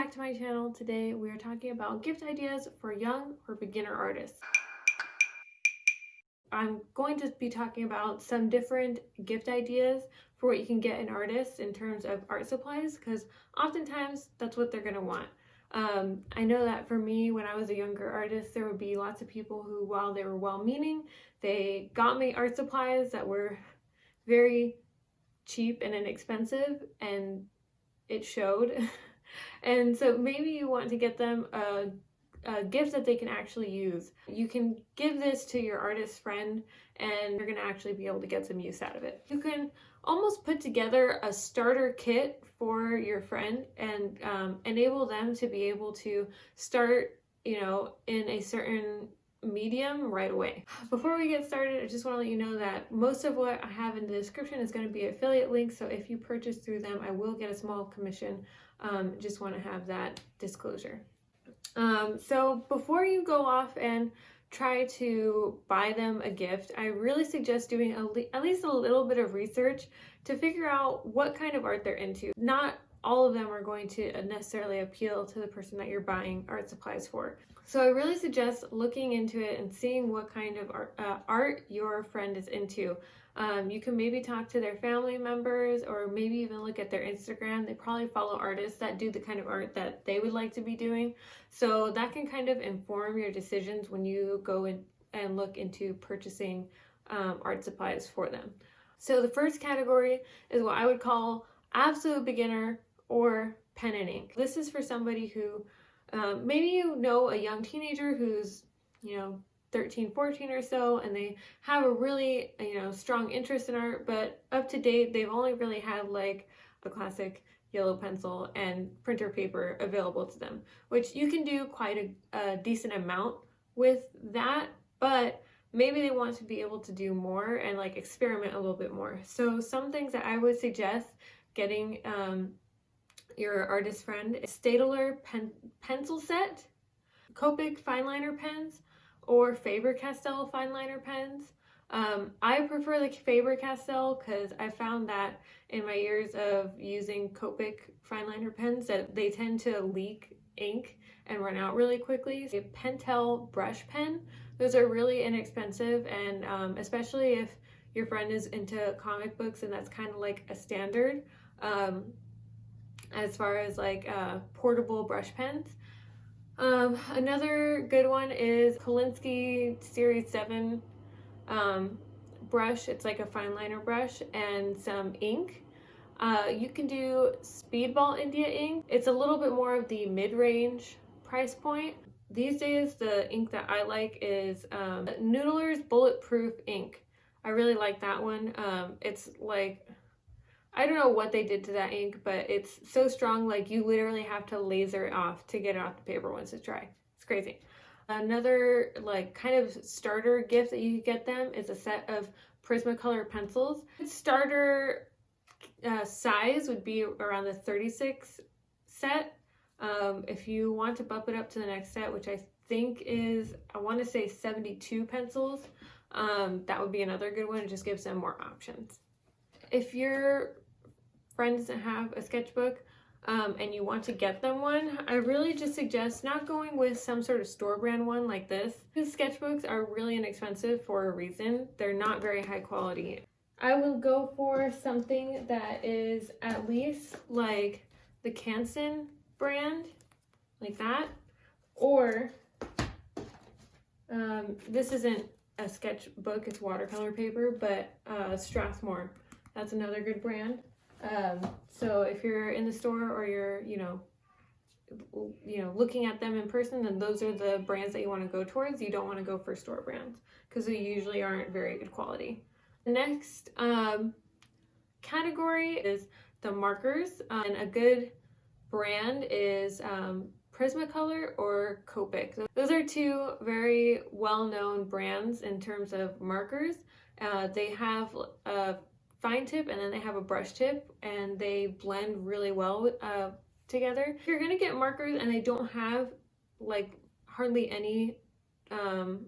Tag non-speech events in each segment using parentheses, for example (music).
back to my channel. Today we are talking about gift ideas for young or beginner artists. I'm going to be talking about some different gift ideas for what you can get an artist in terms of art supplies because oftentimes that's what they're going to want. Um, I know that for me, when I was a younger artist, there would be lots of people who, while they were well-meaning, they got me art supplies that were very cheap and inexpensive and it showed. (laughs) and so maybe you want to get them a, a gift that they can actually use. You can give this to your artist friend and you're gonna actually be able to get some use out of it. You can almost put together a starter kit for your friend and um, enable them to be able to start, you know, in a certain medium right away. Before we get started, I just want to let you know that most of what I have in the description is going to be affiliate links. So if you purchase through them, I will get a small commission. Um, just want to have that disclosure. Um, so before you go off and try to buy them a gift, I really suggest doing le at least a little bit of research to figure out what kind of art they're into. Not all of them are going to necessarily appeal to the person that you're buying art supplies for. So I really suggest looking into it and seeing what kind of art, uh, art your friend is into. Um, you can maybe talk to their family members or maybe even look at their Instagram. They probably follow artists that do the kind of art that they would like to be doing. So that can kind of inform your decisions when you go in and look into purchasing um, art supplies for them. So the first category is what I would call absolute beginner or pen and ink. This is for somebody who um, maybe you know a young teenager who's, you know, 13, 14 or so, and they have a really, you know, strong interest in art, but up to date, they've only really had like a classic yellow pencil and printer paper available to them, which you can do quite a, a decent amount with that, but maybe they want to be able to do more and like experiment a little bit more. So some things that I would suggest getting um, your artist friend. Staedtler pen pencil set, Copic fineliner pens, or Faber-Castell fineliner pens. Um, I prefer the Faber-Castell because I found that in my years of using Copic fineliner pens that they tend to leak ink and run out really quickly. A Pentel brush pen, those are really inexpensive and um, especially if your friend is into comic books and that's kind of like a standard. Um, as far as like uh, portable brush pens. Um, another good one is Kolinsky Series 7 um, brush. It's like a fine liner brush and some ink. Uh, you can do Speedball India ink. It's a little bit more of the mid-range price point. These days, the ink that I like is um, Noodler's Bulletproof ink. I really like that one. Um, it's like I don't know what they did to that ink, but it's so strong, like you literally have to laser it off to get it off the paper once it's dry. It's crazy. Another like kind of starter gift that you could get them is a set of Prismacolor pencils. Starter uh, size would be around the 36 set. Um, if you want to bump it up to the next set, which I think is, I want to say 72 pencils, um, that would be another good one. It just gives them more options. If your friend doesn't have a sketchbook um, and you want to get them one, I really just suggest not going with some sort of store brand one like this. These sketchbooks are really inexpensive for a reason. They're not very high quality. I will go for something that is at least like the Canson brand, like that, or um, this isn't a sketchbook, it's watercolor paper, but uh, Strathmore that's another good brand. Um, so if you're in the store or you're, you know, you know, looking at them in person, then those are the brands that you want to go towards. You don't want to go for store brands because they usually aren't very good quality. The next um, category is the markers. Uh, and a good brand is um, Prismacolor or Copic. Those are two very well-known brands in terms of markers. Uh, they have a fine tip and then they have a brush tip and they blend really well uh, together. If you're gonna get markers and they don't have like hardly any um,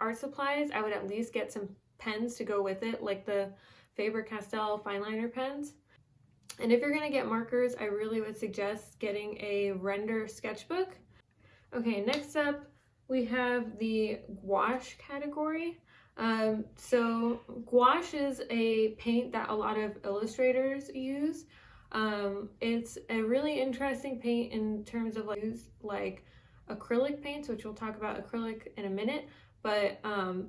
art supplies, I would at least get some pens to go with it, like the Faber-Castell fine liner pens. And if you're gonna get markers, I really would suggest getting a render sketchbook. Okay, next up, we have the gouache category. Um, so gouache is a paint that a lot of illustrators use. Um, it's a really interesting paint in terms of like, use like acrylic paints, which we'll talk about acrylic in a minute, but um,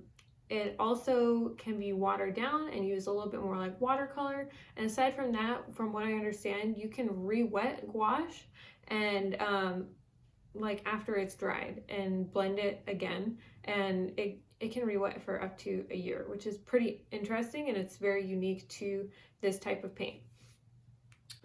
it also can be watered down and used a little bit more like watercolor. And aside from that, from what I understand, you can re-wet gouache and um, like after it's dried and blend it again. And it, it can re-wet for up to a year, which is pretty interesting and it's very unique to this type of paint.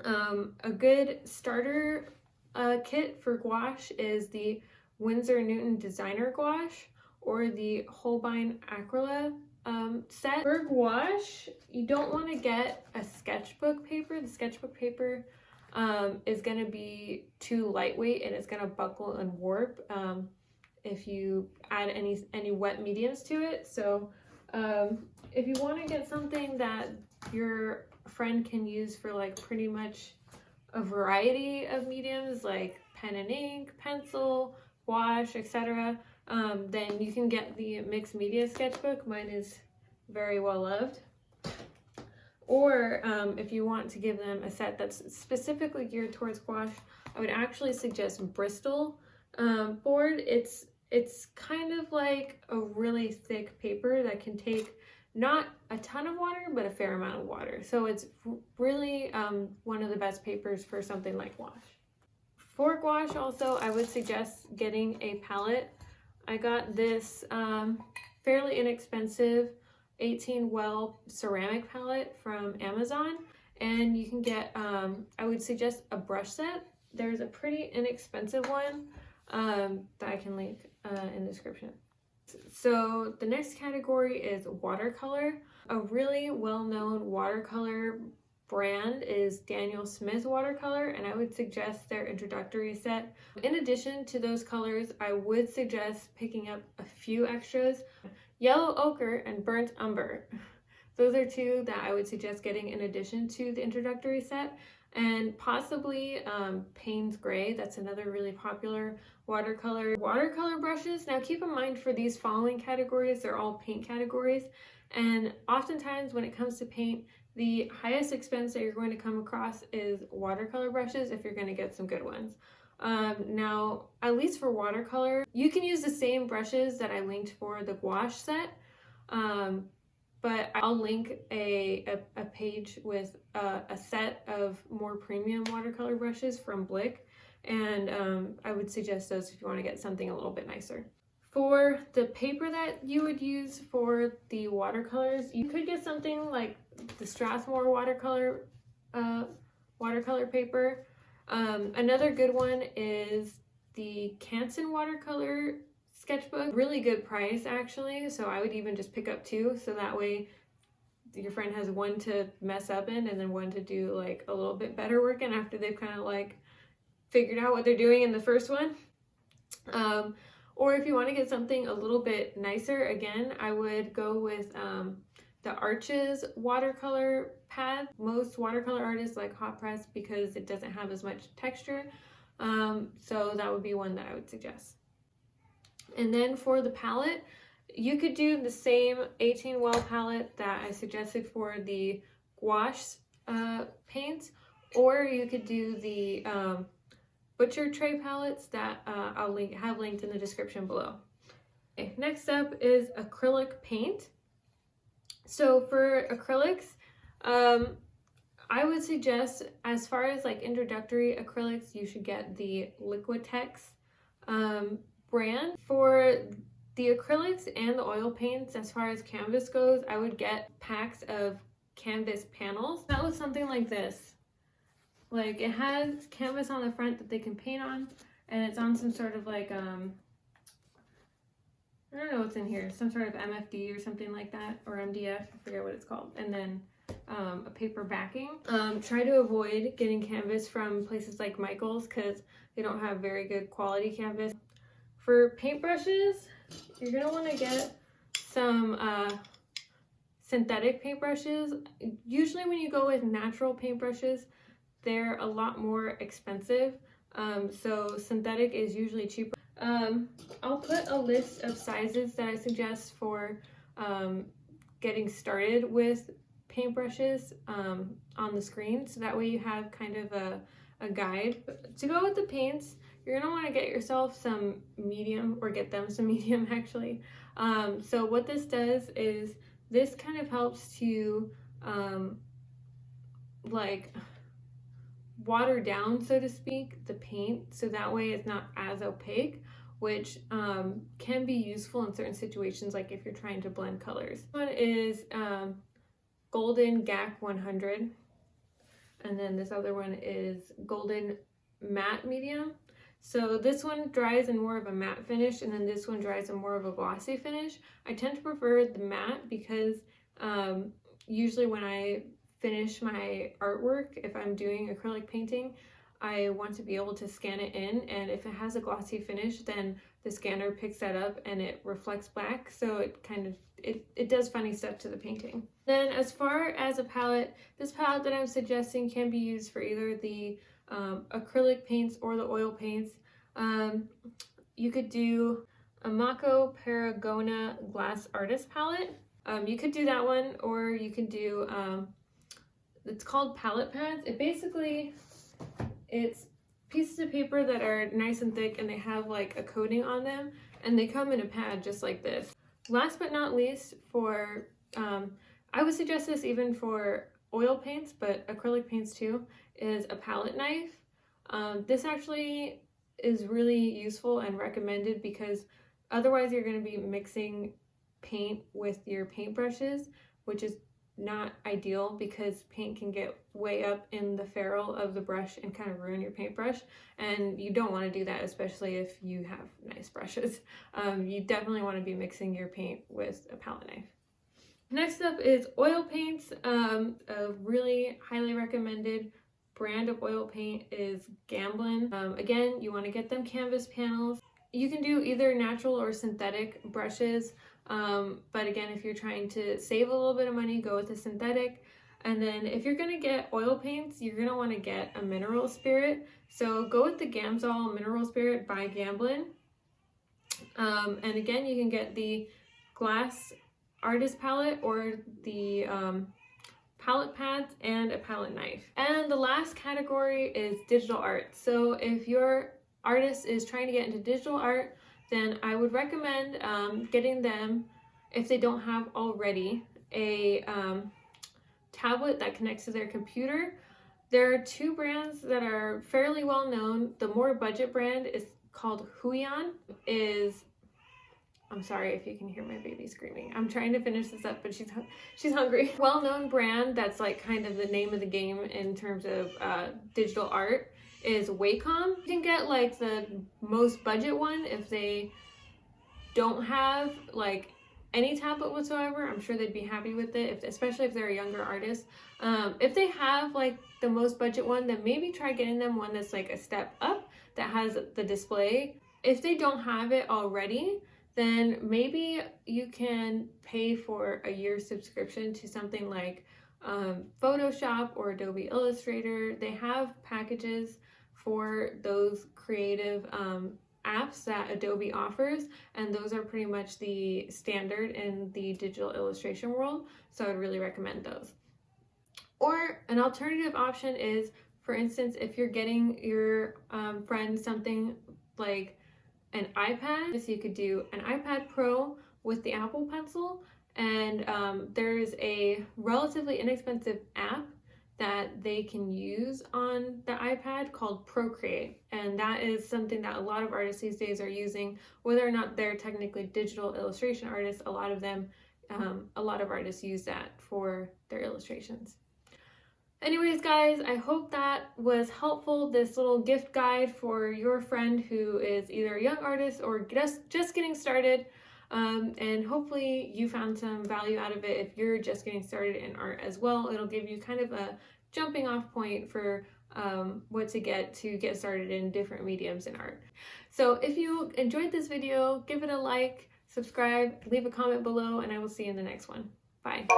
Um, a good starter uh, kit for gouache is the Winsor Newton Designer Gouache or the Holbein Aquarela um, set. For gouache, you don't want to get a sketchbook paper. The sketchbook paper um, is going to be too lightweight and it's going to buckle and warp um, if you add any, any wet mediums to it. So um, if you want to get something that your friend can use for like pretty much a variety of mediums like pen and ink, pencil, wash, etc., um, then you can get the mixed media sketchbook. Mine is very well loved. Or um, if you want to give them a set that's specifically geared towards gouache, I would actually suggest Bristol um, board. It's it's kind of like a really thick paper that can take not a ton of water, but a fair amount of water. So it's really um, one of the best papers for something like gouache. For gouache also, I would suggest getting a palette I got this um, fairly inexpensive 18 well ceramic palette from Amazon and you can get, um, I would suggest a brush set. There's a pretty inexpensive one um, that I can link uh, in the description. So the next category is watercolor. A really well-known watercolor brand is Daniel Smith watercolor and I would suggest their introductory set. In addition to those colors, I would suggest picking up a few extras. Yellow ochre and burnt umber. (laughs) Those are two that I would suggest getting in addition to the introductory set and possibly um, Payne's Gray. That's another really popular watercolor. Watercolor brushes. Now keep in mind for these following categories, they're all paint categories. And oftentimes when it comes to paint, the highest expense that you're going to come across is watercolor brushes if you're going to get some good ones. Um, now, at least for watercolor, you can use the same brushes that I linked for the gouache set, um, but I'll link a, a, a page with a, a, set of more premium watercolor brushes from Blick, and um, I would suggest those if you want to get something a little bit nicer. For the paper that you would use for the watercolors, you could get something like the Strathmore watercolor uh, watercolor paper. Um, another good one is the Canson watercolor sketchbook. Really good price actually, so I would even just pick up two so that way your friend has one to mess up in and then one to do like a little bit better work in after they've kind of like figured out what they're doing in the first one. Um, or if you want to get something a little bit nicer, again, I would go with um, the Arches watercolor pad. Most watercolor artists like hot press because it doesn't have as much texture. Um, so that would be one that I would suggest. And then for the palette, you could do the same 18 well palette that I suggested for the gouache uh, paints, or you could do the um, butcher tray palettes that uh, I'll link, have linked in the description below. Okay, next up is acrylic paint. So for acrylics, um, I would suggest as far as like introductory acrylics, you should get the Liquitex um, brand. For the acrylics and the oil paints, as far as canvas goes, I would get packs of canvas panels. That was something like this. Like it has canvas on the front that they can paint on and it's on some sort of like um I don't know what's in here, some sort of MFD or something like that, or MDF, I forget what it's called. And then um, a paper backing. Um, try to avoid getting canvas from places like Michael's because they don't have very good quality canvas. For paintbrushes, you're gonna wanna get some uh, synthetic paintbrushes. Usually when you go with natural paintbrushes, they're a lot more expensive. Um, so synthetic is usually cheaper. Um, I'll put a list of sizes that I suggest for um, getting started with paintbrushes um, on the screen. So that way you have kind of a, a guide. To go with the paints, you're gonna wanna get yourself some medium or get them some (laughs) medium actually. Um, so what this does is this kind of helps to um, like water down, so to speak, the paint so that way it's not as opaque, which um, can be useful in certain situations, like if you're trying to blend colors. One is um, Golden GAC 100, and then this other one is Golden Matte Medium. So this one dries in more of a matte finish, and then this one dries in more of a glossy finish. I tend to prefer the matte because um, usually when I finish my artwork, if I'm doing acrylic painting, I want to be able to scan it in and if it has a glossy finish then the scanner picks that up and it reflects back so it kind of it, it does funny stuff to the painting. Then as far as a palette, this palette that I'm suggesting can be used for either the um, acrylic paints or the oil paints. Um, you could do a Mako Paragona Glass Artist Palette. Um, you could do that one or you can do um, it's called palette pads. It basically, it's pieces of paper that are nice and thick and they have like a coating on them and they come in a pad just like this. Last but not least for, um, I would suggest this even for oil paints, but acrylic paints too, is a palette knife. Um, this actually is really useful and recommended because otherwise you're going to be mixing paint with your paintbrushes, which is not ideal because paint can get way up in the ferrule of the brush and kind of ruin your paintbrush and you don't want to do that especially if you have nice brushes. (laughs) Um, you definitely want to be mixing your paint with a palette knife. Next up is oil paints. Um, a really highly recommended brand of oil paint is Gamblin. Um, again, you want to get them canvas panels. You can do either natural or synthetic brushes. Um, but again, if you're trying to save a little bit of money, go with a synthetic. And then if you're gonna get oil paints, you're gonna wanna get a mineral spirit. So go with the Gamsol Mineral Spirit by Gamblin. Um, and again, you can get the glass artist palette or the um, palette pads and a palette knife. And the last category is digital art. So if your artist is trying to get into digital art, then I would recommend um, getting them, if they don't have already, a um, tablet that connects to their computer. There are two brands that are fairly well known. The more budget brand is called Huion, is I'm sorry if you can hear my baby screaming. I'm trying to finish this up, but she's she's hungry. (laughs) Well-known brand that's like kind of the name of the game in terms of uh, digital art is Wacom. You can get like the most budget one if they don't have like any tablet whatsoever. I'm sure they'd be happy with it, if, especially if they're a younger artist. Um, if they have like the most budget one, then maybe try getting them one that's like a step up that has the display. If they don't have it already, then maybe you can pay for a year subscription to something like um, Photoshop or Adobe Illustrator. They have packages for those creative um, apps that Adobe offers, and those are pretty much the standard in the digital illustration world, so I'd really recommend those. Or an alternative option is, for instance, if you're getting your um, friend something like an iPad, so you could do an iPad Pro with the Apple Pencil, and um, there's a relatively inexpensive app that they can use on the iPad called Procreate. And that is something that a lot of artists these days are using, whether or not they're technically digital illustration artists, a lot of them, um, a lot of artists use that for their illustrations. Anyways, guys, I hope that was helpful, this little gift guide for your friend who is either a young artist or just, just getting started. Um, and hopefully you found some value out of it if you're just getting started in art as well. It'll give you kind of a jumping off point for um, what to get to get started in different mediums in art. So if you enjoyed this video, give it a like, subscribe, leave a comment below, and I will see you in the next one. Bye.